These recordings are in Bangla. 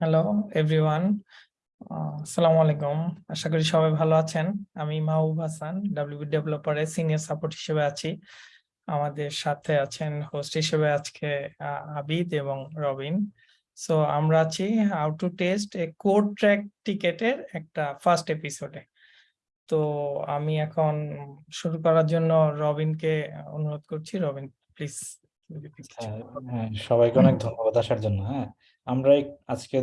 হ্যালো এভরিওয়ান আসসালামু আলাইকুম আশা করি সবাই ভালো আছেন আমি মাহবুব হাসান ডাব্লিউ ডেভেলপারের সিনিয়র সাপোর্ট হিসেবে আছি আমাদের সাথে আছেন হোস্ট হিসেবে আজকে আবিদ এবং রবিন সো আমরা আছি how to test a code Trac টিকেটের একটা ফার্স্ট এপিসোডে তো আমি এখন শুরু করার জন্য রবিনকে অনুরোধ করছি। রবিন প্লিজ সবাইকে অনেক ধন্যবাদ আসার জন্য হ্যাঁ। আমরা আজকে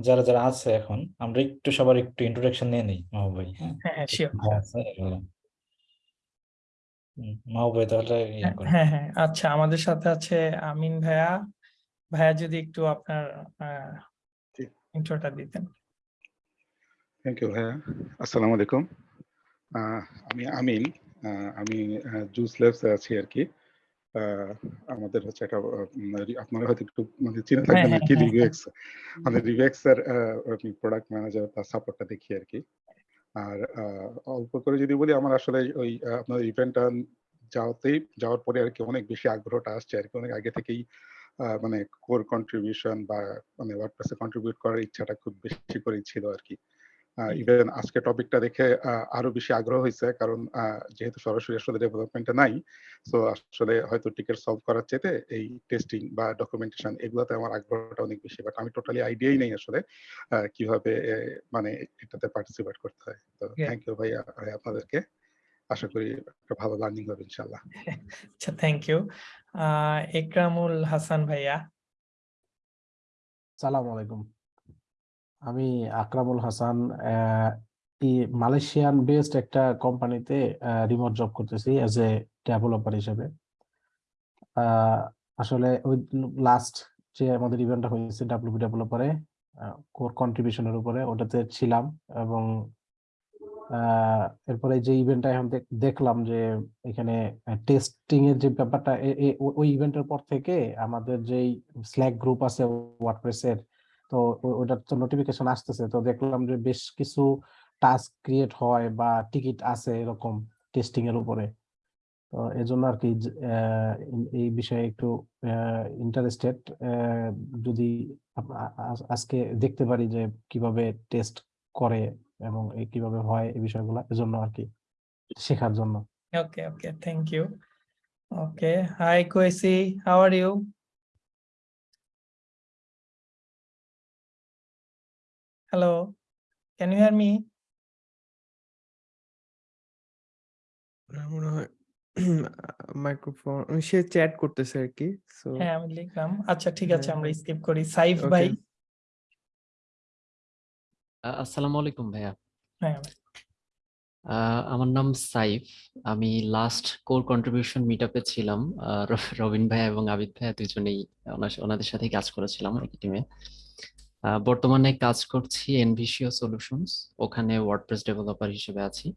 যারা যারা আছে এখন আমরা একটু সবার একটু ইন্ট্রোডাকশন নিয়ে নিই মাহবুব ভাই হ্যাঁ? হ্যাঁ হ্যাঁ শিওর ভাই আছে এগুলো। হুম, মাহবুব ভাই তাহলে ইয়ে হ্যাঁ হ্যাঁ আচ্ছা আমাদের সাথে আছে আমিন ভাইয়া। ভাইয়া যদি একটু আপনার জি। ইন্ট্রোটা দিতেন। থ্যাংক ইউ ভাইয়া। আসসালামু আলাইকুম। আহ, আমি আমিন আহ, আমি জুস ল্যাবসে আছি আর কি। আমাদের হচ্ছে একটা রি- আপনারা হয়তো একটু মানে চিনে থাকবেন হ্যাঁ, আর কি হ্যাঁ, রিভিউএক্স আমাদের রিভিউএক্স এর প্রোডাক্ট ম্যানেজার তার সাপোর্টটা দেখি আর কি। আর অল্প করে যদি বলি আমার আসলে ওই আপনার ইভেন্টটা যাওয়াতেই যাওয়ার পরে আর কি অনেক বেশি আগ্রহটা আসছে আর কি। অনেক আগে থেকেই মানে কোর কন্ট্রিবিউশন বা মানে ওয়ার্ডপ্রেসে কন্ট্রিবিউট করার ইচ্ছাটা খুব বেশি করেই ছিল আর কি। ইভেন আজকে টপিকটা দেখে আরও বেশি আগ্রহ হয়েছে। কারণ যেহেতু সরাসরি আসলে ডেভেলপমেন্টে নাই তো আসলে হয়তো টিকেট সলভ করার চেয়ে এই টেস্টিং বা ডকুমেন্টেশন এগুলোতে আমার আগ্রহটা অনেক বেশি। বাট আমি টোটালি আইডিয়াই নেই আসলে আহ, কীভাবে মানে এটাতে পার্টিসিপেট করতে হয়। তো থ্যাংক ইউ ভাইয়া ভাই আপনাদেরকে। আশা করি একটা ভালো লার্নিং হবে ইনশাল্লাহ আচ্ছা থ্যাংক ইউ একরামুল হাসান ভাইয়া। সালাম আলাইকুম। আমি আকরামুল হাসান মালয়েশিয়ান বেসড একটা কোম্পানিতে রিমোট জব করতেছি অ্যাজ এ ডেভেলপার হিসেবে। আসলে ওই লাস্ট যে আমাদের ইভেন্টটা হয়েছে ডাব্লিউপি ডেভেলপারে কোর কন্ট্রিবিউশনের উপরে ওটাতে ছিলাম এবং এরপরে যে ইভেন্টটা এখন দেখলাম যে এখানে টেস্টিং এর যে ব্যাপারটা ওই ইভেন্টের পর থেকে আমাদের যেই স্ল্যাক গ্রুপ আছে ওয়ার্ডপ্রেসের তো ওটার তো নোটিফিকেশন আসতেছে। তো দেখলাম যে বেশ কিছু টাস্ক ক্রিয়েট হয় বা টিকিট আছে এরকম টেস্টিং এর উপরে। তো এজন্য আর কি এই- বিষয়ে একটু ইন্টারেস্টেড যদি আজকে দেখতে পারি যে কীভাবে টেস্ট করে এবং কীভাবে হয় এই বিষয়গুলো এজন্য আর কি শেখার জন্য। Okay okay thank you okay hi কোয়েসি how are you মনে হয় মাইক্রোফোন সে চ্যাট করতেছে আর কি হ্যাঁ আমি লিখলাম। আচ্ছা ঠিক আছে হ্যাঁ, আমরা। স্কিপ করি। সাইফ ভাই। আসসালামু আলাইকুম ভাইয়া। হ্যাঁ। আহ, আমার নাম সাইফ। আমি লাস্ট কোর কন্ট্রিবিউশন মিটআপে ছিলাম। আহ, রবিন ভাইয়া এবং আবিদ ভাইয়া দুজনেই ওনাদের সাথে কাজ করেছিলাম একই টিমে বর্তমানে কাজ করছি এনভিসিও সলিউশনস ওখানে ওয়ার্ডপ্রেস ডেভেলপার হিসেবে আছি।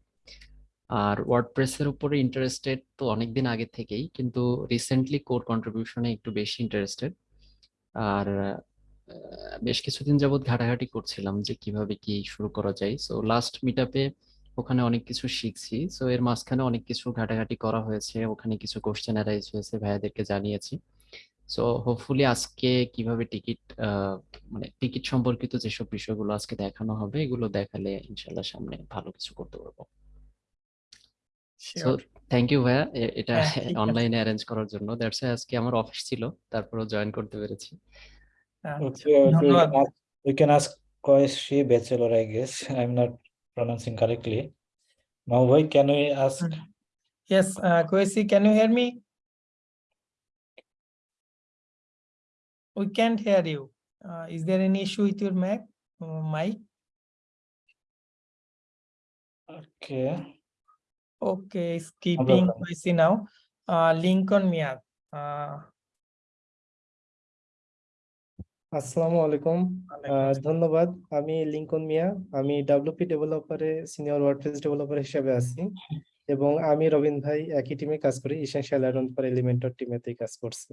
আর ওয়ার্ডপ্রেসের উপরে ইন্টারেস্টেড তো অনেকদিন আগে থেকেই, কিন্তু রিসেন্টলি কোর কন্ট্রিবিউশনে একটু বেশি ইন্টারেস্টেড আর বেশ কিছুদিন যাবত ঘাটাঘাটি করছিলাম যে কীভাবে কি শুরু করা যায়। সো লাস্ট মিটআপে ওখানে অনেক কিছু শিখছি। সো এর মাঝখানে অনেক কিছু ঘাটাঘাটি করা হয়েছে, ওখানে কিছু কোশ্চেন অ্যারাইজ হয়েছে, ভাইয়াদেরকে জানিয়েছি। সো হোপফুলি আজকে কীভাবে টিকিট মানে টিকিট সম্পর্কিত যেসব বিষয়গুলো আজকে দেখানো হবে এগুলো দেখালে ইনশাল্লাহ সামনে ভালো কিছু করতে পারব সো থ্যাংক ইউ ভাইয়া এটা অনলাইনে অ্যারেঞ্জ করার জন্য দ্যাটস আজকে আমার অফিস ছিল তারপরেও জয়েন করতে পেরেছি আচ্ছা we ধন্যবাদ can ask, we can ask Koishi Bachelor, I guess. I'm not pronouncing correctly. Mahu bhai, can we ask? Yes, uh, Kwesi, can you hear me? We can't hear you. Uh, is there any issue with your Mac, uh, mic? Okay, Okay, skipping problem. Kwesi now. Uh, Lincoln Miad. Uh, আসসালামু আলাইকুম। ধন্যবাদ আমি লিঙ্কন মিয়া আমি ডাব্লিউপি ডেভেলপারে সিনিয়র ওয়ার্ডপ্রেস ডেভেলপার হিসেবে আছি এবং আমি রবিন ভাই একই টিমে কাজ করি ইসেনশিয়াল আয়রন ফর এলিমেন্টর টিমেতেই কাজ করছি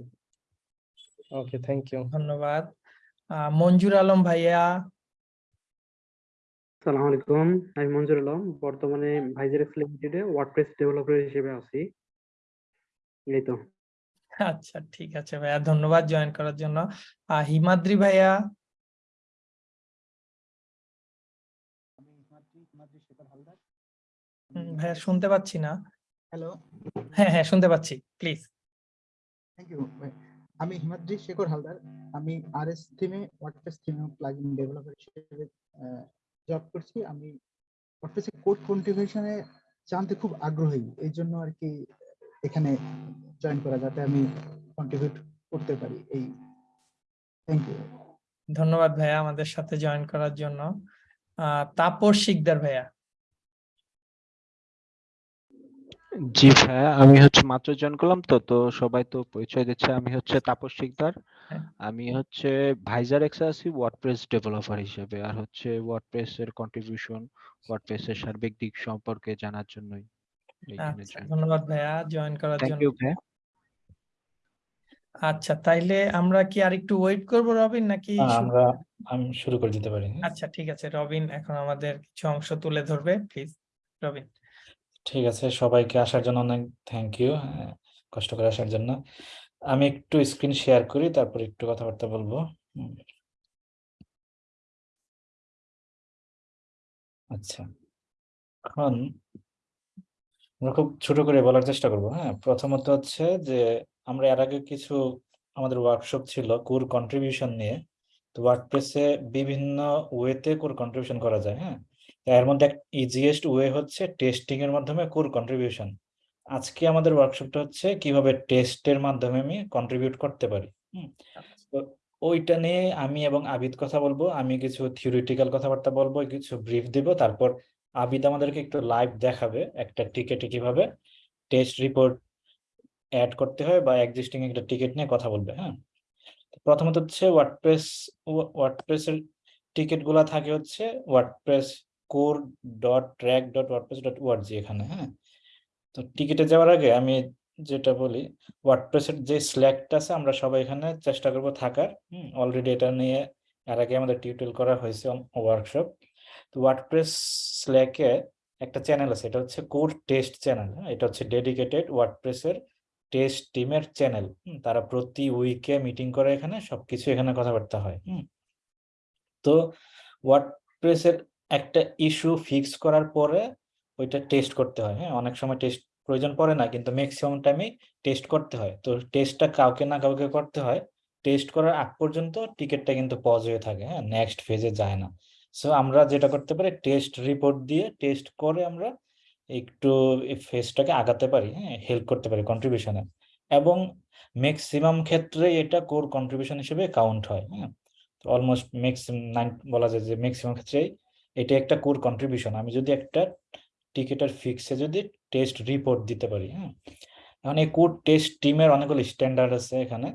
ওকে থ্যাংক ইউ ধন্যবাদ। মঞ্জুর আলম ভাইয়া। সালাম আলাইকুম। আমি মঞ্জুর আলম বর্তমানে ভাইজারেক্স লিমিটেডে ওয়ার্ডপ্রেস ডেভেলপার হিসেবে আছি। এই তো। আচ্ছা ঠিক আছে ভাইয়া ধন্যবাদ জয়েন করার জন্য। হিমাদ্রি ভাইয়া। ভাইয়া শুনতে পাচ্ছি না। হ্যালো হ্যাঁ হ্যাঁ শুনতে পাচ্ছি প্লিজ থ্যাংক ইউ আমি হিমাদ্রি শেখর হালদার। আমি আরএস থিমে ওয়ার্ডপ্রেস থিমে প্লাগইন ডেভেলপার হিসেবে জব করছি। আমি ওয়ার্ডপ্রেসে কোড কন্ট্রিবিউশনে জানতে খুব আগ্রহী। এই জন্য আর কি এখানে জয়েন করা যাতে আমি কন্ট্রিবিউট করতে পারি। এই থ্যাংক ইউ ধন্যবাদ ভাইয়া আমাদের সাথে জয়েন করার জন্য। তাপস শিকদার ভাইয়া। জি ভাইয়া আমি হচ্ছে মাত্র জয়েন করলাম তো তো সবাই তো পরিচয় দিচ্ছে। আমি হচ্ছে তাপস শিকদার হ্যাঁ। আমি হচ্ছে ভাইজার এক্সে আছি ওয়ার্ডপ্রেস ডেভেলপার হিসেবে। আর হচ্ছে ওয়ার্ডপ্রেস এর কন্ট্রিবিউশন ওয়ার্ডপ্রেস এর সার্বিক দিক সম্পর্কে জানার জন্যই আচ্ছা ধন্যবাদ ভাইয়া জয়েন করার জন্য। আচ্ছা তাইলে আমরা কি আরেকটু ওয়েট করব রবিন নাকি আমরা আমি শুরু করে দিতে পারি? আচ্ছা ঠিক আছে রবিন এখন আমাদের কিছু অংশ তুলে ধরবে প্লিজ রবিন। ঠিক আছে, সবাইকে আসার জন্য অনেক থ্যাংক ইউ কষ্ট করে আসার জন্য। আমি একটু স্ক্রিন শেয়ার করি, তারপর একটু কথাবার্তা বলব। আচ্ছা। এখন আমরা খুব ছোট করে বলার চেষ্টা করব হ্যাঁ? প্রথমত হচ্ছে যে, আমরা এর আগে কিছু আমাদের ওয়ার্কশপ ছিল কোর কন্ট্রিবিউশন নিয়ে। তো ওয়ার্ডপ্রেসে বিভিন্ন ওয়েতে কোর কন্ট্রিবিউশন করা যায় হ্যাঁ? এর মধ্যে ইজিয়েস্ট ওয়ে হচ্ছে টেস্টিং এর মাধ্যমে কোর কন্ট্রিবিউশন আজকে আমাদের ওয়ার্কশপটা হচ্ছে কীভাবে টেস্টের মাধ্যমে আমি কন্ট্রিবিউট করতে পারি তো ওইটা নিয়ে আমি এবং আবিদ কথা বলব আমি কিছু থিওরিটিক্যাল কথাবার্তা বলব কিছু ব্রিফ দিব তারপর আবিদ আমাদেরকে একটু লাইভ দেখাবে একটা টিকেটে কীভাবে টেস্ট রিপোর্ট অ্যাড করতে হয় বা এক্সিস্টিং একটা টিকিট নিয়ে কথা বলবে হ্যাঁ? প্রথমত হচ্ছে ওয়ার্ডপ্রেস ওয়ার্ডপ্রেসের টিকিটগুলা থাকে হচ্ছে WordPress core dot Trac dot WordPress dot org এখানে হ্যাঁ? তো টিকিটে যাওয়ার আগে আমি যেটা বলি ওয়ার্ডপ্রেসের যে স্ল্যাকটা আছে, আমরা সবাই এখানে চেষ্টা করব থাকার অলরেডি এটা নিয়ে এর আগে আমাদের টিউটোরিয়াল করা হয়েছে ওয়ার্কশপ তো ওয়ার্ডপ্রেস স্ল্যাকে একটা চ্যানেল আছে, এটা হচ্ছে কোর টেস্ট চ্যানেল এটা হচ্ছে ডেডিকেটেড ওয়ার্ডপ্রেসের টেস্ট টিমের চ্যানেল তারা প্রতি উইকে মিটিং করে এখানে, সবকিছু এখানে কথাবার্তা হয় তো ওয়ার্ডপ্রেসের একটা ইস্যু ফিক্স করার পরে ওইটা টেস্ট করতে হয়। হ্যাঁ অনেক সময় টেস্ট প্রয়োজন পড়ে না, কিন্তু ম্যাক্সিমাম টাইমে টেস্ট করতে হয়। তো টেস্টটা কাউকে না কাউকে করতে হয়। টেস্ট করার আগ পর্যন্ত টিকিটটা কিন্তু পজ হয়ে থাকে। হ্যাঁ নেক্সট ফেজে যায় না। সো আমরা যেটা করতে পারি টেস্ট রিপোর্ট দিয়ে টেস্ট করে আমরা একটু ফেজটাকে আগাতে পারি। হ্যাঁ হেল্প করতে পারি কন্ট্রিবিউশনে এবং ম্যাক্সিমাম ক্ষেত্রে এটা কোর কন্ট্রিবিউশন হিসেবে কাউন্ট হয়। হ্যাঁ অলমোস্ট ম্যাক্সিমাম নাইন বলা যায় যে ম্যাক্সিমাম ক্ষেত্রেই এটা একটা কোর কন্ট্রিবিউশন আমি যদি একটা টিকিটের ফিক্সে যদি টেস্ট রিপোর্ট দিতে পারি হ্যাঁ এখন এই কোড টেস্ট টিমের অনেকগুলো স্ট্যান্ডার্ড আছে এখানে।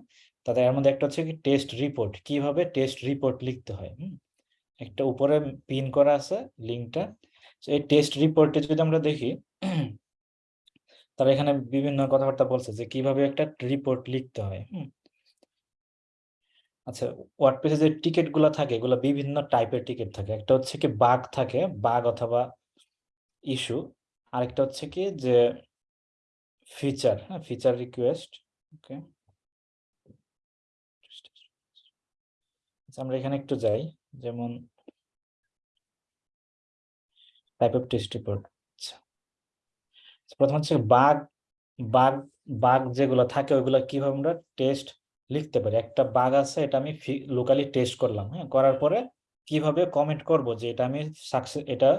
তাদের এর মধ্যে একটা হচ্ছে কি টেস্ট রিপোর্ট কীভাবে টেস্ট রিপোর্ট লিখতে হয় একটা উপরে পিন করা আছে লিঙ্কটা এই টেস্ট রিপোর্টে যদি আমরা দেখি, তারা এখানে বিভিন্ন কথাবার্তা বলছে যে কীভাবে একটা রিপোর্ট লিখতে হয়, হুম? আচ্ছা ওয়ার্ডপ্রেসে যে টিকিটগুলা থাকে, এগুলো বিভিন্ন টাইপের টিকিট থাকে। একটা হচ্ছে কি বাগ থাকে বাগ অথবা ইস্যু। আরেকটা হচ্ছে কি যে ফিচার হ্যাঁ ফিচার রিকোয়েস্ট, ওকে। আমরা এখানে একটু যাই। যেমন টাইপ অফ টেস্ট রিপোর্ট আচ্ছা। প্রথম হচ্ছে বাগ বাগ বাগ যেগুলো থাকে, ওইগুলো কীভাবে আমরা টেস্ট লিখতে পারি। একটা বাগ আছে, এটা আমি লোকালি টেস্ট করলাম হ্যাঁ? করার পরে কীভাবে কমেন্ট করব যে এটা আমি সাকসেস এটা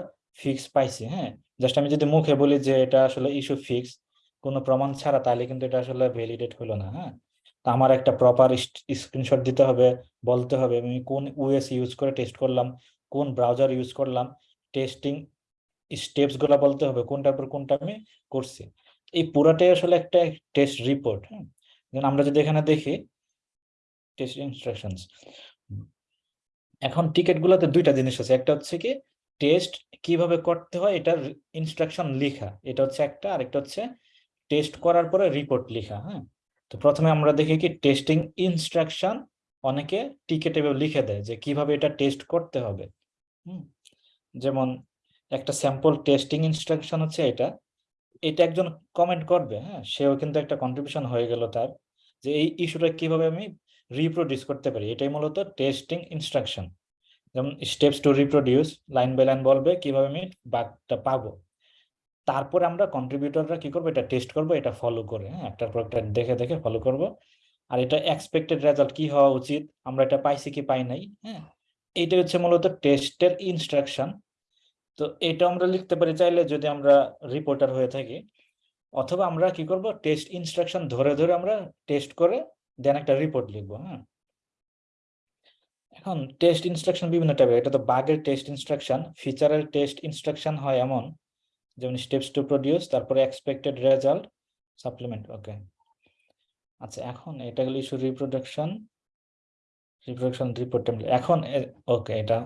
ফিক্স পাইছি হ্যাঁ? জাস্ট আমি যদি মুখে বলি যে এটা আসলে ইস্যু ফিক্স কোনো প্রমাণ ছাড়া, তাহলে কিন্তু এটা আসলে ভ্যালিডেট হলো না হ্যাঁ? আমার একটা প্রপার স্ক্রিনশট দিতে হবে, বলতে হবে, আমি কোন ওএস ইউজ করে টেস্ট করলাম, কোন ব্রাউজার ইউজ করলাম টেস্টিং স্টেপসগুলা বলতে হবে, কোনটার পর কোনটা আমি করছি। এই পুরাটাই আসলে একটা টেস্ট রিপোর্ট হ্যাঁ? আমরা যদি এখানে দেখি টেস্ট ইনস্ট্রাকশনস এখন টিকিট গুলোতে দুইটা জিনিস আছে। একটা হচ্ছে কি টেস্ট কীভাবে করতে হয়, এটার ইনস্ট্রাকশন লেখা। এটা হচ্ছে একটা, আরেকটা হচ্ছে টেস্ট করার পরে রিপোর্ট লেখা হ্যাঁ? তো প্রথমে আমরা দেখি কি টেস্টিং ইনস্ট্রাকশন অনেকে টিকেটে লিখে দেয় যে কীভাবে এটা টেস্ট করতে হবে। যেমন একটা স্যাম্পল টেস্টিং ইনস্ট্রাকশন হচ্ছে এটা। এটা একজন কমেন্ট করবে হ্যাঁ? সেও কিন্তু একটা কন্ট্রিবিউশন হয়ে গেল তার যে এই ইস্যুটা কীভাবে আমি রিপ্রোডিউস করতে পারি। এটাই মূলত টেস্টিং ইনস্ট্রাকশন যেমন steps to reproduce line by line বলবে, কীভাবে আমি বাগটা পাবো। তারপরে আমরা কন্ট্রিবিউটররা কি করব? এটা টেস্ট করব, এটা ফলো করে হ্যাঁ? একটার পর একটা দেখে দেখে ফলো করব। আর এটা এক্সপেক্টেড রেজাল্ট কি হওয়া উচিত? আমরা এটা পাইছি কি পাই নাই হ্যাঁ? এইটা হচ্ছে মূলত টেস্টের ইনস্ট্রাকশন তো এটা আমরা লিখতে পারি চাইলে যদি আমরা রিপোর্টার হয়ে থাকি। অথবা আমরা কি করব? টেস্ট ইনস্ট্রাকশন ধরে ধরে আমরা টেস্ট করে দেন একটা রিপোর্ট লিখব হ্যাঁ? এখন টেস্ট ইনস্ট্রাকশন বিভিন্ন টাইপের এটা তো বাগের টেস্ট ইনস্ট্রাকশন ফিচারের টেস্ট ইনস্ট্রাকশন হয় এমন, যেমন স্টেপস টু প্রডিউস তারপরে এক্সপেক্টেড রেজাল্ট সাপ্লিমেন্ট ওকে আচ্ছা এখন এটা গেল ইস্যু রিপ্রোডাকশন রিপ্রোডাকশন রিপোর্ট এখন ওকে এটা,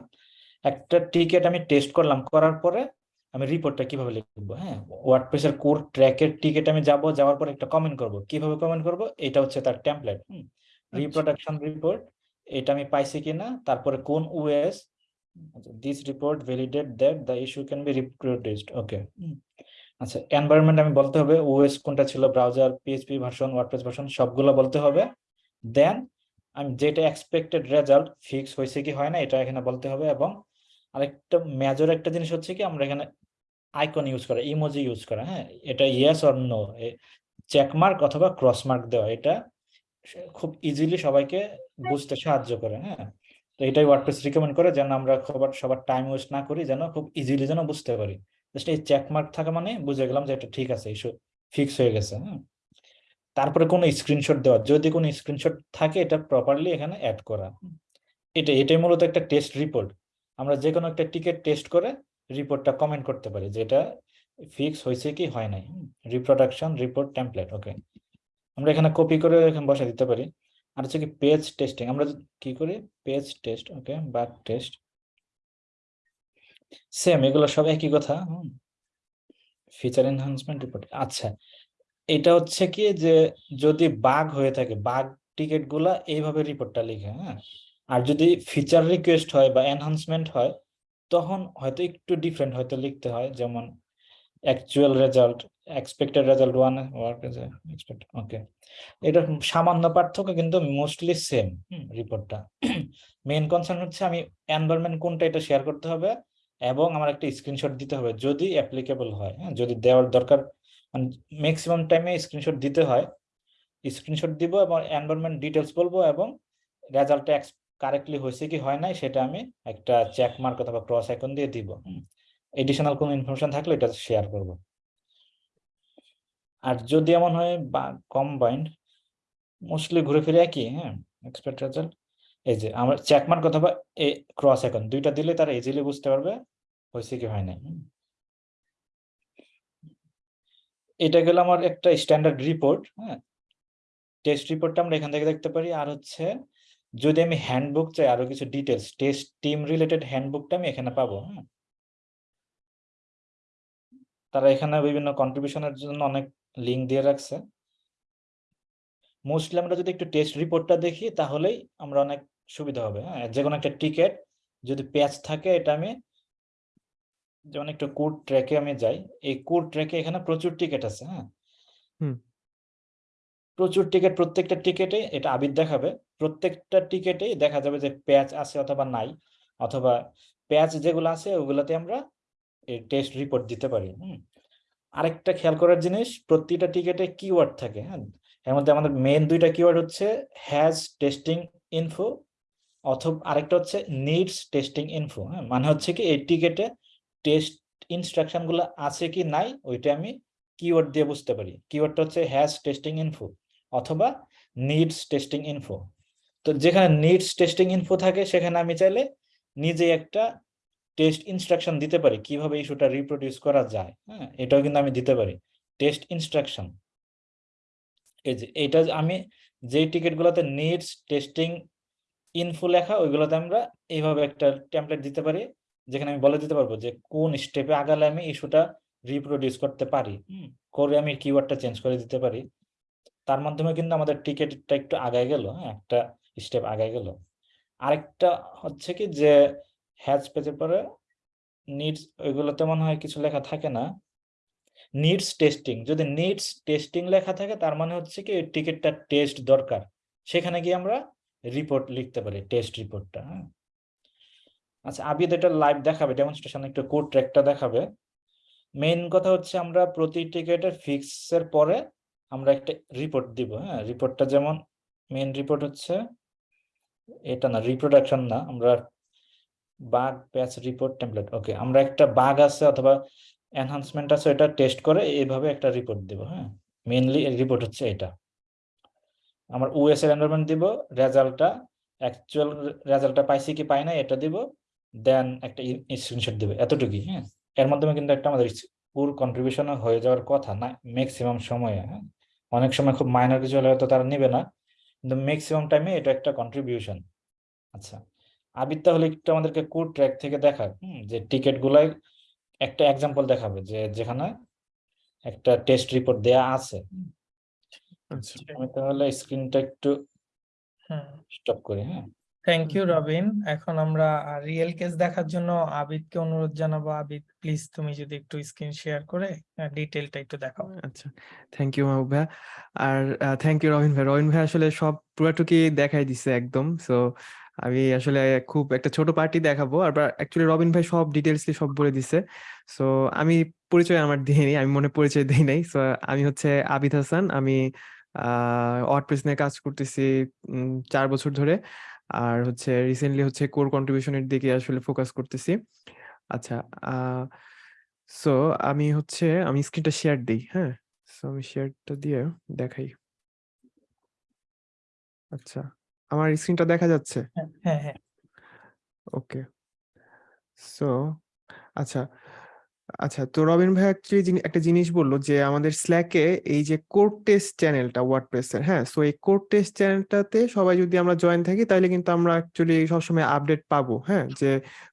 একটা টিকেট আমি টেস্ট করলাম, করার পরে আমি রিপোর্টটা কীভাবে লিখব? হ্যাঁ ওয়ার্ডপ্রেসের কোর ট্র্যাকের টিকেট আমি যাব যাওয়ার পর একটা কমেন্ট করব। কীভাবে কমেন্ট করব? এটা হচ্ছে তার টেমপ্লেট রিপ্রোডাকশন রিপোর্ট এটা আমি পাইছি কিনা তারপরে কোন OS this report validate that the issue can be reproduced okay আচ্ছা এনভায়রনমেন্ট আমি বলতে হবে ওএস কোনটা ছিল browser PHP version WordPress version সবগুলো বলতে হবে। দেন আমি যেটা এক্সপেক্টেড রেজাল্ট ফিক্স হয়েছে কি হয় না এটা এখানে বলতে হবে। এবং আরেকটা মেজর একটা জিনিস হচ্ছে কি আমরা এখানে আইকন ইউজ করা ইমোজি ইউজ করা হ্যাঁ? এটা ইয়েস অর নো চেকমার্ক অথবা ক্রস মার্ক দেওয়া, এটা খুব ইজিলি সবাইকে বুঝতে সাহায্য করে হ্যাঁ? তো এটাই ওয়ার্ডপ্রেস রিকমেন্ড করে যেন আমরা সবার সবার টাইম ওয়েস্ট না করি, যেন খুব ইজিলি যেন বুঝতে পারি। জাস্ট এই চেকমার্ক থাকা মানে বুঝে গেলাম যে এটা ঠিক আছে ইস্যু ফিক্স হয়ে গেছে হ্যাঁ? তারপরে কোনো স্ক্রিনশট দেওয়া, যদি কোনো স্ক্রিনশট থাকে এটা প্রপারলি এখানে অ্যাড করা। এটা, এটাই মূলত একটা টেস্ট রিপোর্ট আমরা যে কোনো একটা টিকিট টেস্ট করে রিপোর্টটা কমেন্ট করতে পারি যে এটা ফিক্স হয়েছে কি হয় নাই। রিপ্রোডাকশন রিপোর্ট টেমপ্লেট ওকে আমরা এখানে কপি করে এখানে বসা দিতে পারি। আর হচ্ছে কি পেজ টেস্টিং আমরা কি করি? Page test okay bug test same এগুলো সব একই কথা ফিচার এনহান্সমেন্ট রিপোর্ট আচ্ছা। এটা হচ্ছে কি যে যদি বাগ হয়ে থাকে বাগ টিকিটগুলা এইভাবে রিপোর্টটা লিখে হ্যাঁ। আর যদি ফিচার রিকোয়েস্ট হয় বা এনহান্সমেন্ট হয় তখন হয়তো একটু ডিফারেন্ট হয়তো লিখতে হয়, যেমন actual result expected result one work expect okay এটা সামান্য পার্থক্য কিন্তু মোস্টলি সেম রিপোর্টটা মেন কনসার্ন হচ্ছে আমি এনভায়রনমেন্ট কোনটা এটা শেয়ার করতে হবে এবং আমার একটা স্ক্রিনশট দিতে হবে যদি অ্যাপ্লিকেবল হয় হ্যাঁ যদি দেওয়ার দরকার মানে ম্যাক্সিমাম টাইমে স্ক্রিনশট দিতে হয় স্ক্রিনশট দিব এবং এনভায়রনমেন্ট ডিটেলস বলব এবং রেজাল্টটা কারেক্টলি হয়েছে কি হয় নাই, সেটা আমি একটা চেক মার্ক অথবা ক্রস আইকন দিয়ে দিব। এডিশনাল কোনো ইনফরমেশন থাকলে এটা শেয়ার করব। আর যদি এমন হয় বা কম্বাইন্ড মোস্টলি ঘুরে ফিরে একই হ্যাঁ এক্সপেক্ট রেজাল্ট এই যে, আমার চেক মার্ক অথবা এ ক্রস আইকন দুইটা দিলে তারা ইজিলি বুঝতে পারবে হয়েছে কি হয় নাই। এটা গেল আমার একটা স্ট্যান্ডার্ড রিপোর্ট হ্যাঁ। টেস্ট রিপোর্টটা আমরা এখান থেকে দেখতে পারি। আর হচ্ছে যদি আমি হ্যান্ডবুক চাই আরও কিছু ডিটেলস টেস্ট টিম রিলেটেড হ্যান্ডবুকটা আমি এখানে পাবো হ্যাঁ তারা এখানে বিভিন্ন কন্ট্রিবিউশনের জন্য অনেক লিঙ্ক দিয়ে রাখছে। মোস্টলি আমরা যদি একটু টেস্ট রিপোর্টটা দেখি তাহলেই আমরা অনেক সুবিধা হবে হ্যাঁ? যে কোনো একটা টিকেট যদি প্যাচ থাকে এটা আমি যেমন একটু কোড ট্র্যাকে আমি যাই এই কোড ট্র্যাকে এখানে প্রচুর টিকেট আছে হ্যাঁ? প্রচুর টিকিট প্রত্যেকটা টিকেটে এটা আবির দেখাবে। প্রত্যেকটা টিকেটেই দেখা যাবে যে প্যাচ আছে অথবা নাই, অথবা প্যাচ যেগুলো আছে ওগুলোতে আমরা টেস্ট রিপোর্ট দিতে পারি, হুম। আরেকটা খেয়াল করার জিনিস, প্রতিটা টিকেটে কিওয়ার্ড থাকে হ্যাঁ। এর মধ্যে আমাদের মেন দুইটা কিওয়ার্ড হচ্ছে হ্যাজ টেস্টিং ইনফো অথবা আরেকটা হচ্ছে নিডস টেস্টিং ইনফো হ্যাঁ। মানে হচ্ছে কি এই টিকেটে টেস্ট ইনস্ট্রাকশনগুলো আছে কি নাই, ওইটা আমি কিওয়ার্ড দিয়ে বুঝতে পারি। কিওয়ার্ডটা হচ্ছে হ্যাজ টেস্টিং ইনফো অথবা নিডস টেস্টিং ইনফো তো যেখানে নিডস টেস্টিং ইনফো থাকে, সেখানে আমি চাইলে নিজে একটা টেস্ট ইনস্ট্রাকশন দিতে পারি, কীভাবে ইস্যুটা রিপ্রোডিউস করা যায় হ্যাঁ? এটাও কিন্তু আমি দিতে পারি টেস্ট ইনস্ট্রাকশন এই যে এটা আমি যে টিকিটগুলোতে নিডস টেস্টিং ইনফো লেখা, ওইগুলোতে আমরা এইভাবে একটা টেমপ্লেট দিতে পারি, যেখানে আমি বলে দিতে পারব যে, কোন স্টেপে আগালে আমি ইস্যুটা রিপ্রোডিউস করতে পারি করে আমি কিওয়ার্ডটা চেঞ্জ করে দিতে পারি। তার মাধ্যমে কিন্তু আমাদের টিকিটটা একটু আগায় গেল হ্যাঁ? একটা স্টেপ আগায় গেল। আরেকটা হচ্ছে কি যে হ্যাজ পেজের পরে নিডস ওইগুলোতে মনে হয় কিছু লেখা থাকে না। নিডস টেস্টিং যদি নিডস টেস্টিং লেখা থাকে, তার মানে হচ্ছে কি টিকিটটা টেস্ট দরকার। সেখানে গিয়ে আমরা রিপোর্ট লিখতে পারি টেস্ট রিপোর্টটা হ্যাঁ। আচ্ছা আবিদ এটা লাইভ দেখাবে ডেমনস্ট্রেশন একটু কোড ট্র্যাকটা দেখাবে। মেইন কথা হচ্ছে আমরা প্রতি টিকেটের ফিক্সের পরে আমরা একটা রিপোর্ট দিব হ্যাঁ। রিপোর্টটা যেমন মেইন রিপোর্ট হচ্ছে এটা না রিপ্রোডাকশন না, আমরা bug patch report template okay আমরা একটা বাগ আছে অথবা এনহান্সমেন্ট আছে এটা টেস্ট করে এইভাবে একটা রিপোর্ট দিব হ্যাঁ? মেইনলি রিপোর্ট হচ্ছে এটা। আমার ওএস এর এনভায়রনমেন্ট দিব রেজাল্টটা অ্যাকচুয়াল রেজাল্টটা পাইছি কি পাই না এটা দিব দেন একটা স্ক্রিনশট দিব, এতটুকুই হ্যাঁ? এর মাধ্যমে কিন্তু একটা আমাদের পুর কন্ট্রিবিউশন হয়ে যাওয়ার কথা, না ম্যাক্সিমাম সময়ে হ্যাঁ? অনেক সময় খুব মাইনর কিছু হলে হয়তো তারা নেবে না কিন্তু ম্যাক্সিমাম টাইমে এটা একটা কন্ট্রিবিউশন আচ্ছা আবির তাহলে একটু আমাদেরকে কোড ট্র্যাক থেকে দেখা যে টিকিট গুলাই একটা এক্সাম্পল দেখাবে যে যেখানে একটা টেস্ট রিপোর্ট দেয়া আছে। আচ্ছা। আমি তাহলে স্ক্রিনটা একটু হ্যাঁ। স্টপ করি হ্যাঁ। Thank you Robin. এখন আমরা রিয়েল কেস দেখার জন্য আবিদকে অনুরোধ জানাব। আবিদ প্লিজ তুমি যদি একটু স্ক্রিন শেয়ার করে ডিটেলটা একটু দেখাও। আচ্ছা। থ্যাংক ইউ মাহবুব ভাইয়া। আর থ্যাংক ইউ রবিন ভাই রবিন ভাই আসলে সব পুরাটুকি দেখাই দিছে একদম। সো আমি আসলে খুব একটা ছোট পার্টি দেখাবো। আর অ্যাকচুয়ালি রবিন ভাই সব ডিটেলসলি সব বলে দিছে। সো আমি পরিচয় আমার দিইনি আমি মনে পরিচয় দেই নাই। সো আমি হচ্ছে আবিদ হাসান। আমি ওয়ার্ডপ্রেস নিয়ে কাজ করতেছি চার বছর ধরে। আর হচ্ছে রিসেন্টলি হচ্ছে কোর কন্ট্রিবিউশনের দিকে আসলে ফোকাস করতেছি। আচ্ছা সো আমি হচ্ছে আমি স্ক্রিনটা শেয়ার দিই হ্যাঁ? সো আমি শেয়ারটা দিয়ে দেখাই। আচ্ছা আমার স্ক্রিনটা দেখা যাচ্ছে? হ্যাঁ হ্যাঁ হ্যাঁ। ওকে সো আচ্ছা আচ্ছা তো রবিন ভাই অ্যাকচুয়ালি একটা জিনিস বলল যে আমাদের স্ল্যাকে এই যে কোড টেস্ট চ্যানেলটা ওয়ার্ডপ্রেসের হ্যাঁ? সো এই কোড টেস্ট চ্যানেলটাতে সবাই যদি আমরা জয়েন থাকি তাহলে কিন্তু আমরা অ্যাকচুয়ালি সবসময় আপডেট পাবো হ্যাঁ? যে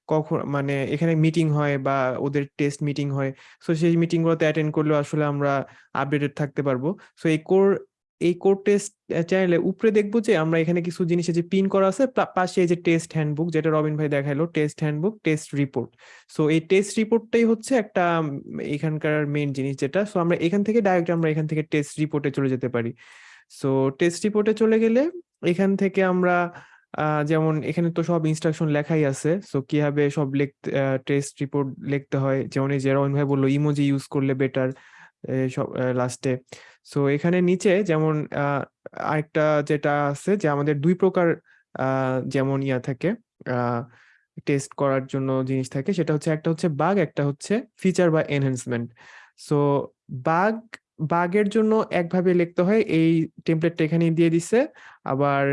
কখন মানে এখানে মিটিং হয় বা ওদের টেস্ট মিটিং হয়। সো সেই মিটিংগুলোতে অ্যাটেন্ড করলেও আসলে আমরা আপডেটেড থাকতে পারব। সো এই কোর এই কোড টেস্ট চ্যানেলে উপরে দেখব যে আমরা এখানে কিছু জিনিস যে পিন করা আছে পাশে এই যে টেস্ট হ্যান্ডবুক যেটা রবিন ভাই দেখাইলো test handbook test report so এই টেস্ট রিপোর্টটাই হচ্ছে একটা এখানকার মেইন জিনিস যেটা। সো আমরা এখান থেকে ডাইরেক্ট আমরা এখান থেকে টেস্ট রিপোর্টে চলে যেতে পারি। সো টেস্ট রিপোর্টে চলে গেলে এখান থেকে আমরা যেমন এখানে তো সব ইনস্ট্রাকশন লেখাই আছে। সো কীভাবে সব লিখতে টেস্ট রিপোর্ট লিখতে হয়? যেমন এই যে রবিন ভাই বলল ইমোজি ইউজ করলে বেটার সব লাস্টে সো এখানে নিচে যেমন আরেকটা যেটা আছে যে আমাদের দুই প্রকার যেমন ইয়া থাকে টেস্ট করার জন্য জিনিস থাকে। সেটা হচ্ছে একটা হচ্ছে বাগ একটা হচ্ছে ফিচার বা এনহ্যান্সমেন্ট সো বাগ বাগের জন্য একভাবে লিখতে হয়, এই টেমপ্লেটটা এখানে দিয়ে দিছে। আবার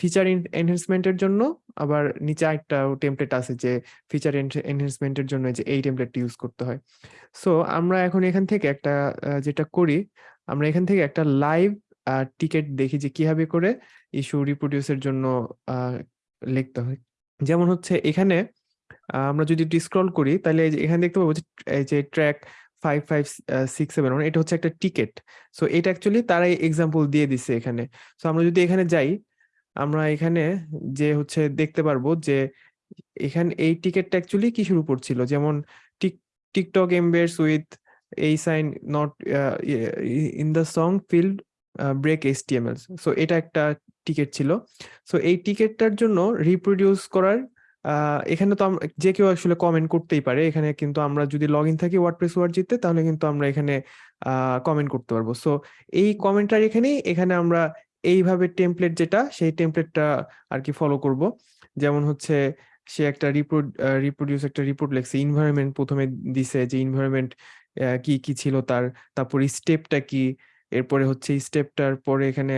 ফিচার এনহ্যান্সমেন্টের জন্য আবার নিচে একটা টেমপ্লেট আছে যে ফিচার এনহ্যান্সমেন্টের জন্য যে এই টেমপ্লেটটা ইউজ করতে হয়। সো আমরা এখন এখান থেকে একটা যেটা করি, আমরা এখান থেকে একটা লাইভ টিকেট দেখি যে কীভাবে করে ইস্যু রিপ্রোডিউসের জন্য লিখতে হয়। যেমন হচ্ছে এখানে আমরা যদি স্ক্রল করি, তাহলে এখানে দেখতে পাবো এই যে Trac five five six seven এটা হচ্ছে একটা টিকেট সো এটা অ্যাকচুয়ালি তারাই এক্সাম্পল দিয়ে দিছে এখানে। সো আমরা যদি এখানে যাই আমরা এখানে যে হচ্ছে দেখতে পারব যে, এখানে এই টিকেটটা অ্যাকচুয়ালি কিসের উপর ছিল? যেমন টিক, টিকটক এমবেডস উইথ এই sign not in the song field break HTML so এটা একটা টিকেট ছিল। সো এই টিকেটটার জন্য রিপ্রোডিউস করার এখানে তো যে কেউ আসলে কমেন্ট করতেই পারে। এখানে কিন্তু আমরা যদি লগ ইন থাকি ওয়ার্ডপ্রেস ওয়ার্জিতে তাহলে কিন্তু আমরা এখানে কমেন্ট করতে পারব। সো এই কমেন্টটার এখানেই, এখানে আমরা এইভাবে টেমপ্লেট যেটা, সেই টেমপ্লেটটা আর কি ফলো করব। যেমন হচ্ছে, সে একটা রিপোর্ট রিপ্রোডিউস একটা রিপোর্ট লেখছে ইনভায়রনমেন্ট প্রথমে দিছে যে ইনভায়রনমেন্ট কি কি ছিল তার, তারপর স্টেপটা কি, এরপরে হচ্ছে স্টেপটার পরে এখানে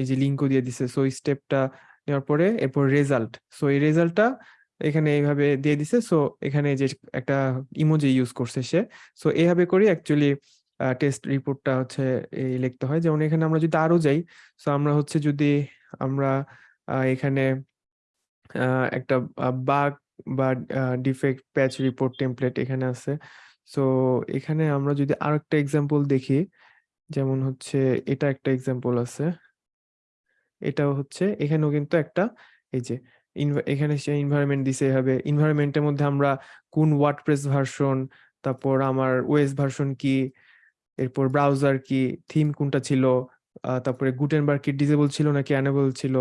এই যে লিঙ্কও দিয়ে দিছে সো স্টেপটা নেওয়ার পরে এরপর রেজাল্ট সো এই রেজাল্টটা এখানে এইভাবে দিয়ে দিছে সো এখানে যে একটা ইমোজি ইউজ করছে সে সো এইভাবে করে অ্যাকচুয়ালি টেস্ট রিপোর্টটা হচ্ছে এই লিখতে হয়। যেমন এখানে আমরা যদি আরও যাই সো আমরা হচ্ছে যদি আমরা এখানে একটা বাগ বা ডিফেক্ট প্যাচ রিপোর্ট টেমপ্লেট এখানে আছে। সো এখানে আমরা যদি আরেকটা এক্সাম্পল দেখি, যেমন হচ্ছে এটা একটা এক্সাম্পল আছে। এটাও হচ্ছে, এখানেও কিন্তু একটা, এই যে এখানে সে এনভায়রনমেন্ট দিছে এভাবে। এনভায়রনমেন্টের মধ্যে আমরা কোন ওয়ার্ডপ্রেস ভার্সন তারপর আমার ওএস ভার্সন কি এরপর ব্রাউজার কি থিম কোনটা ছিল তারপরে গুটেনবার্গ কি ডিজেবল ছিল নাকি অ্যানেবল ছিল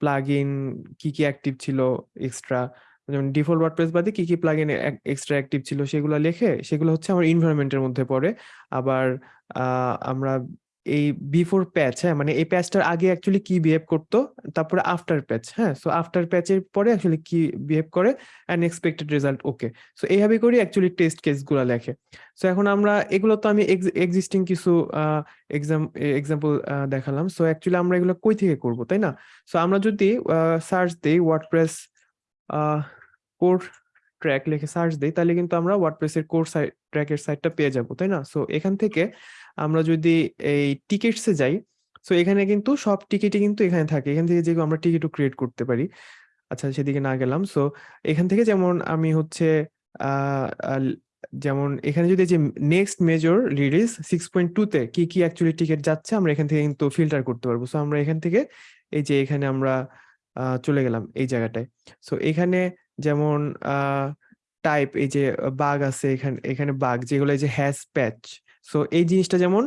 প্লাগ ইন কি কি অ্যাক্টিভ ছিল এক্সট্রা যেমন ডিফল্ট ওয়ার্ডপ্রেস বাদে কি কি প্লাগইন এক্সট্রা অ্যাক্টিভ ছিল সেগুলো লেখে, সেগুলো হচ্ছে আমার এনভায়রনমেন্টের মধ্যে পড়ে। আবার আমরা এই বিফোর প্যাচ হ্যাঁ মানে এই প্যাচটার আগে অ্যাকচুয়ালি কি বিহেভ করতো, তারপরে আফটার প্যাচ হ্যাঁ সো আফটার প্যাচের পরে অ্যাকচুয়ালি কি বিহেভ করে and expected result okay so এইভাবে করে অ্যাকচুয়ালি টেস্ট কেসগুলো লেখে সো এখন আমরা, এগুলো তো আমি এক্সিস্টিং কিছু এক্সাম এক্সাম্পল দেখালাম সো অ্যাকচুয়ালি আমরা এগুলো কই থেকে করব, তাই না? সো আমরা যদি সার্চ দিই ওয়ার্ডপ্রেস কোর ট্র্যাক লিখে সার্চ দিই, তাহলে কিন্তু আমরা ওয়ার্ডপ্রেসের কোর সাইট ট্র্যাকের সাইটটা পেয়ে যাব, তাই না? সো এখান থেকে আমরা যদি এই টিকেটসে যাই সো এখানে কিন্তু সব টিকিটই কিন্তু এখানে থাকে। এখান থেকে যেগুলো আমরা টিকিটও ক্রিয়েট করতে পারি। আচ্ছা সেদিকে না গেলাম। সো এখান থেকে যেমন আমি হচ্ছে যেমন এখানে যদি যে next major release six point টুতে কি কি অ্যাকচুয়ালি টিকিট যাচ্ছে, আমরা এখান থেকে কিন্তু ফিল্টার করতে পারব। সো আমরা এখান থেকে এই যে এখানে আমরা চলে গেলাম এই জায়গাটায়। সো এখানে যেমন টাইপ এই যে বাগ আছে এখানে এখানে বাগ যেগুলো এই যে হ্যাশ প্যাচ সো এই জিনিসটা যেমন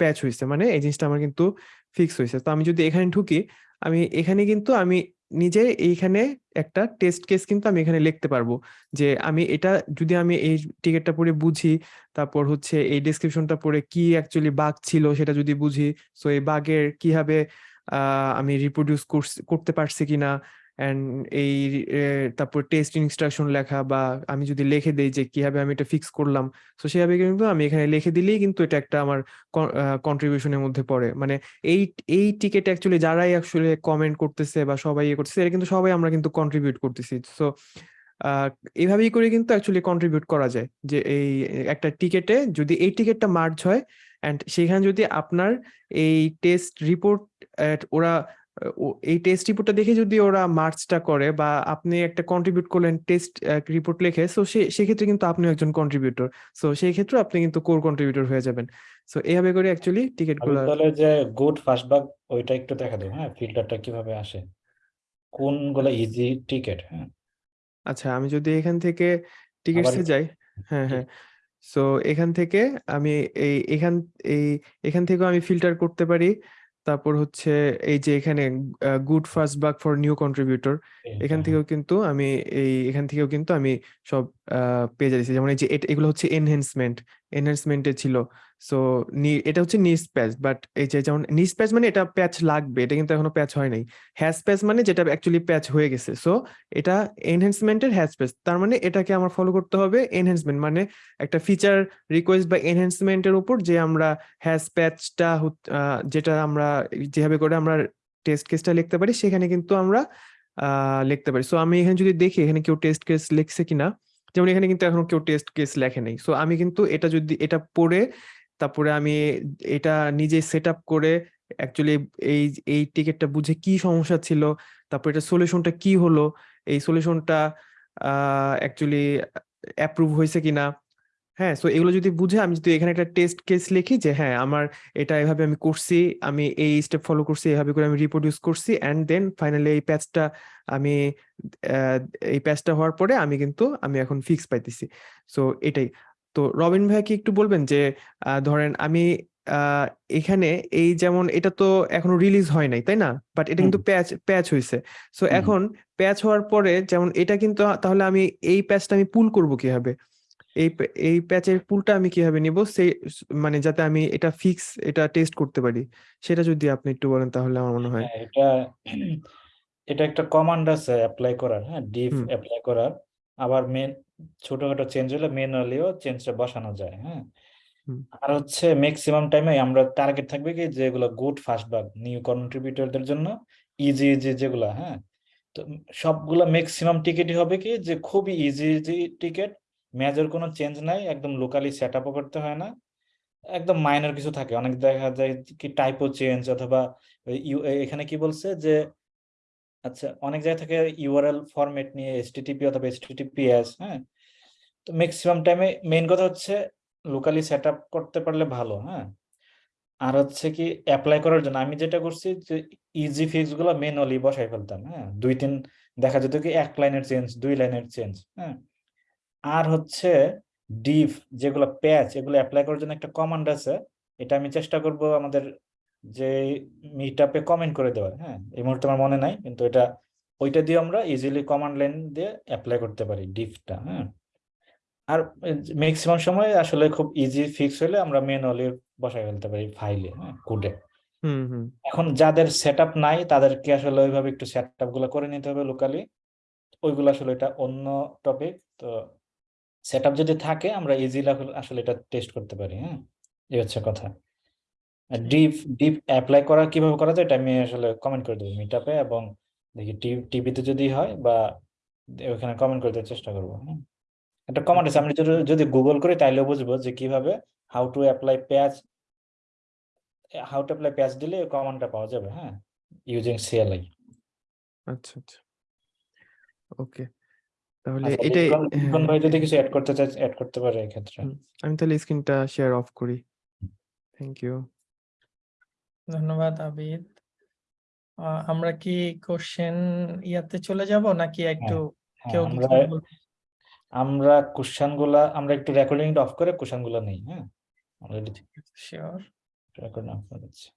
প্যাচ হয়েছে মানে এই জিনিসটা আমার কিন্তু ফিক্স হয়েছে তো আমি যদি এখানে ঢুকি, আমি এখানে কিন্তু আমি নিজে এইখানে একটা টেস্ট কেস কিন্তু আমি এখানে লিখতে পারব। যে আমি এটা যদি আমি এই টিকিটটা পড়ে বুঝি, তারপর হচ্ছে এই ডেসক্রিপশনটা পড়ে কি অ্যাকচুয়ালি বাঘ ছিল সেটা যদি বুঝি সো এই বাঘের কীভাবে আমি রিপ্রোডিউস করতে পারছি কিনা অ্যান্ড এই তারপর টেস্ট ইনস্ট্রাকশন লেখা বা আমি যদি লিখে দেই যে কীভাবে আমি এটা ফিক্স করলাম, তো সেভাবে কিন্তু আমি এখানে লিখে দিলেই কিন্তু এটা একটা আমার কন্ট্রিবিউশনের মধ্যে পড়ে। মানে এই এই টিকেট অ্যাকচুয়ালি যারাই অ্যাকচুয়ালি কমেন্ট করতেছে বা সবাই ইয়ে করতেছে এটা কিন্তু সবাই আমরা কিন্তু কন্ট্রিবিউট করতেছি। সো এইভাবেই করে কিন্তু অ্যাকচুয়ালি কন্ট্রিবিউট করা যায় যে এই একটা টিকেটে যদি এই টিকেটটা মার্জ হয় অ্যান্ড সেখানে যদি আপনার এই টেস্ট রিপোর্ট ওরা এই টেস্ট রিপোর্টটা দেখে যদি ওরা মার্চটা করে বা আপনি একটা কন্ট্রিবিউট করলেন টেস্ট রিপোর্ট লিখে সো সে সেক্ষেত্রে কিন্তু আপনি একজন কন্ট্রিবিউটর সো সেই ক্ষেত্রে আপনি কিন্তু কোর কন্ট্রিবিউটর হয়ে যাবেন। সো এইভাবে করে অ্যাকচুয়ালি টিকিটগুলো তাহলে যে গুড ফার্স্ট বাগ ওইটা একটু দেখা দেবো হ্যাঁ? ফিল্টারটা কীভাবে আসে? কোন কোনগুলো ইজি টিকেট হ্যাঁ। আচ্ছা আমি যদি এখান থেকে টিকিটসে যাই হ্যাঁ হ্যাঁ। সো এখান থেকে আমি এই এখান এই এখান থেকেও আমি ফিল্টার করতে পারি। তারপর হচ্ছে এই যে এখানে good first bug for new contributor এখান হ্যাঁ। থেকেও কিন্তু আমি এই এখান থেকেও কিন্তু আমি সব আহ, পেয়ে যাচ্ছি যেমন এই যে এগুলো হচ্ছে এনহেন্সমেন্ট এনহেন্সমেন্টে ছিল সো এটা হচ্ছে নিস প্যাচ বাট এই যে যেমন নিস প্যাচ মানে এটা প্যাচ লাগবে, এটা কিন্তু এখনও প্যাচ হয় নাই। হ্যাশ প্যাচ মানে যেটা অ্যাকচুয়ালি প্যাচ হয়ে গেছে। সো এটা এনহেন্সমেন্টের হ্যাশ প্যাচ তার মানে এটাকে আমার ফলো করতে হবে এনহেন্সমেন্ট মানে একটা ফিচার রিকোয়েস্ট বা এনহেন্সমেন্টের উপর যে আমরা হ্যাশ প্যাচটা যেটা আমরা যেভাবে করে আমরা টেস্ট কেসটা লিখতে পারি, সেখানে কিন্তু আমরা লিখতে পারি। সো আমি এখানে যদি দেখি, এখানে কেউ টেস্ট কেস লিখছে কিনা, যেমন এখানে কিন্তু এখনও কেউ টেস্ট কেস লেখে নাই। সো আমি কিন্তু এটা যদি, এটা পড়ে তারপরে আমি এটা নিজে সেট করে অ্যাকচুয়ালি এই এই টিকিটটা বুঝে কি সমস্যা ছিল, তারপর এটা সলিউশনটা কি হলো, এই সলিউশনটা অ্যাকচুয়ালি অ্যাপ্রুভ হয়েছে কিনা হ্যাঁ সো এগুলো যদি বুঝে আমি যদি এখানে একটা টেস্ট কেস লিখি যে হ্যাঁ আমার এটা এভাবে আমি করছি, আমি এই স্টেপ ফলো করছি, এভাবে করে আমি রিপ্রোডিউস করছি অ্যান্ড দেন ফাইনালি এই প্যাচটা আমি এই প্যাচটা হওয়ার পরে আমি কিন্তু, আমি এখন ফিক্স পাইতেছি। সো এটাই। তো রবিন ভাই কি একটু বলবেন যে আহ, ধরেন আমি আহ, এখানে এই যেমন এটা তো এখনও রিলিজ হয় নাই তাই না? বাট এটা কিন্তু প্যাচ প্যাচ হয়েছে সো হুম। এখন প্যাচ হওয়ার পরে যেমন এটা কিন্তু তাহলে আমি এই প্যাচটা আমি পুল করব কীভাবে? এই প্যা- এই প্যাচের পুলটা আমি কীভাবে নিব? সেই মানে যাতে আমি এটা ফিক্স এটা টেস্ট করতে পারি। সেটা যদি আপনি একটু বলেন তাহলে আমার মনে হয়। হ্যাঁ এটা এটা একটা কমান্ড আছে অ্যাপ্লাই করার হ্যাঁ? ডিফ হুম। অ্যাপ্লাই করার। আবার মেন ছোটখাটো চেঞ্জ হলে ম্যানুয়ালিও চেঞ্জটা বসানো যায় হ্যাঁ? আর হচ্ছে ম্যাক্সিমাম টাইমে আমরা টার্গেট থাকবে কি যেগুলো গুড ফার্স্ট বাগ নিউ কন্ট্রিবিউটরদের জন্য ইজি ইজি যেগুলো হ্যাঁ? তো সবগুলো ম্যাক্সিমাম টিকিটই হবে কি যে খুবই ইজি ইজি টিকিট মেজর কোনো চেঞ্জ নাই একদম লোকালি সেট আপও করতে হয় না একদম মাইনর কিছু থাকে। অনেক দেখা যায় কি টাইপো চেঞ্জ অথবা এখানে কি বলছে যে আচ্ছা অনেক জায়গা থেকে ইউআরএল ফরম্যাট নিয়ে এসটিটিপি অথবা এসটিটিপিএস হ্যাঁ? তো ম্যাক্সিমাম টাইমে মেইন কথা হচ্ছে লোকালি সেট করতে পারলে ভালো হ্যাঁ? আর হচ্ছে কি অ্যাপ্লাই করার জন্য আমি যেটা করছি যে ইজি ফিক্সগুলো ম্যানুয়ালি বসাই ফেলতাম হ্যাঁ? দুই তিন দেখা যেত কি এক লাইনের চেঞ্জ দুই লাইনের চেঞ্জ হ্যাঁ? আর হচ্ছে ডিফ যেগুলো প্যাচ এগুলো অ্যাপ্লাই করার জন্য একটা কমান্ড আছে, এটা আমি চেষ্টা করব আমাদের যে মিট আপে কমেন্ট করে দেওয়ার হ্যাঁ? এই মুহূর্তে আমার মনে নাই কিন্তু এটা ওইটা দিয়ে আমরা ইজিলি কমান্ড লাইন দিয়ে অ্যাপ্লাই করতে পারি ডিফটা হ্যাঁ? আর ম্যাক্সিমাম সময় আসলে খুব ইজি ফিক্স হলে আমরা ম্যানুয়ালি বসাই ফেলতে পারি ফাইলে হ্যাঁ? কোডে হুম হুম। এখন যাদের সেট নাই তাদেরকে আসলে ওইভাবে একটু সেটগুলো করে নিতে হবে লোকালি ওইগুলো আসলে এটা অন্য টপিক তো সেট যদি থাকে আমরা ইজিলি আসলে এটা টেস্ট করতে পারি হ্যাঁ? এই হচ্ছে কথা। ডিপ ডিপ অ্যাপ্লাই করা কীভাবে করা যায় এটা আমি আসলে কমেন্ট করে দেবো মিটআপে এবং দেখি টিভিতে যদি হয় বা ওখানে কমেন্ট করে দেওয়ার চেষ্টা করব হ্যাঁ একটা কমেন্ট আছে আমি যদি গুগল করি তাইলে বুঝব যে কীভাবে how to apply patch how to apply patch দিলে কমান্ডটা পাওয়া যাবে হ্যাঁ ইউজিং সিএলআই আচ্ছা আচ্ছা। ওকে তাহলে আচ্ছা এটাই লিটন লিটন হ্যাঁ, ভাই যদি কিছু অ্যাড করতে চাই অ্যাড করতে পারে এই ক্ষেত্রে আমি তাহলে স্ক্রিনটা শেয়ার অফ করি। থ্যাংক ইউ ধন্যবাদ আবিদ। আমরা কি কোশ্চেন ইয়াতে চলে যাব নাকি একটু হ্যাঁ কেউ আমরা কোশ্চেনগুলা আমরা একটু রেকর্ডিং অফ করে কোশ্চেনগুলা নেই হ্যাঁ? অলরেডি শিওর রেকর্ডিং অফ করে দিচ্ছি।